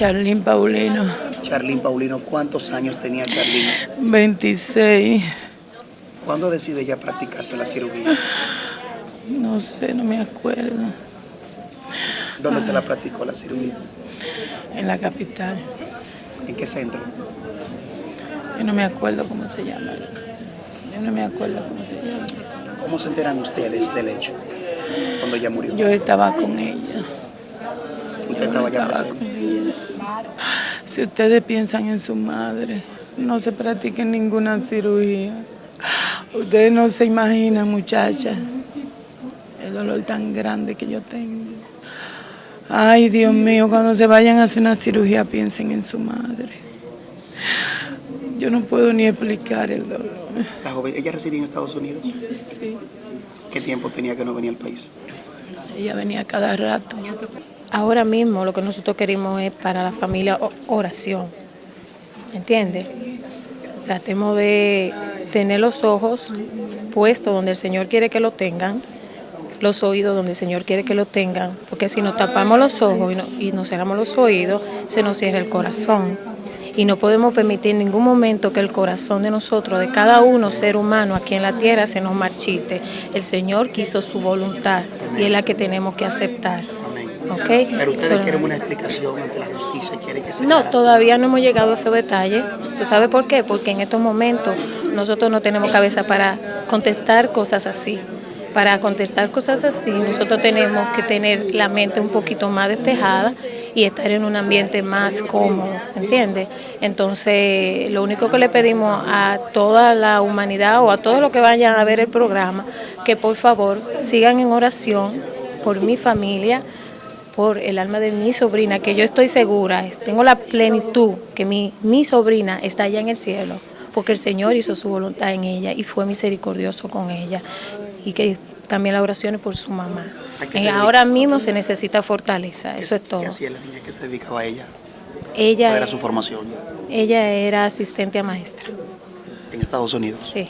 Charlín Paulino. Charlín Paulino, ¿cuántos años tenía Charlín? 26. ¿Cuándo decide ya practicarse la cirugía? No sé, no me acuerdo. ¿Dónde se la practicó la cirugía? En la capital. ¿En qué centro? Yo no me acuerdo cómo se llama. Yo no me acuerdo cómo se llama. ¿Cómo se enteran ustedes del hecho cuando ella murió? Yo estaba con ella. Si ustedes piensan en su madre, no se practiquen ninguna cirugía. Ustedes no se imaginan, muchachas, el dolor tan grande que yo tengo. Ay, Dios mío, cuando se vayan a hacer una cirugía, piensen en su madre. Yo no puedo ni explicar el dolor. La joven, ¿ella residía en Estados Unidos? Sí, ¿Qué tiempo tenía que no venía al país? ella venía cada rato. Ahora mismo lo que nosotros queremos es para la familia oración. ¿Entiendes? Tratemos de tener los ojos puestos donde el Señor quiere que lo tengan, los oídos donde el Señor quiere que lo tengan, porque si nos tapamos los ojos y nos cerramos los oídos, se nos cierra el corazón. Y no podemos permitir en ningún momento que el corazón de nosotros, de cada uno ser humano aquí en la tierra, se nos marchite. El Señor quiso su voluntad y es la que tenemos que aceptar. Pero ustedes Solo- quieren una explicación ante la justicia, quieren que se no, aclare. todavía no hemos llegado a ese detalle. ¿Tú sabes por qué? Porque en estos momentos nosotros no tenemos cabeza para contestar cosas así. Para contestar cosas así, nosotros tenemos que tener la mente un poquito más despejada y estar en un ambiente más cómodo, ¿entiendes? Entonces, lo único que le pedimos a toda la humanidad o a todos los que vayan a ver el programa, que por favor sigan en oración por mi familia, por el alma de mi sobrina, que yo estoy segura, tengo la plenitud que mi, mi sobrina está allá en el cielo, porque el Señor hizo su voluntad en ella y fue misericordioso con ella. Y que también la oración es por su mamá. ¿A qué se Eh, ahora mismo se necesita fortaleza, eso es todo. ¿Qué hacía la niña que se dedicaba a ella? ¿Cuál Ella, era su formación ella era asistente a maestra, en Estados Unidos? sí.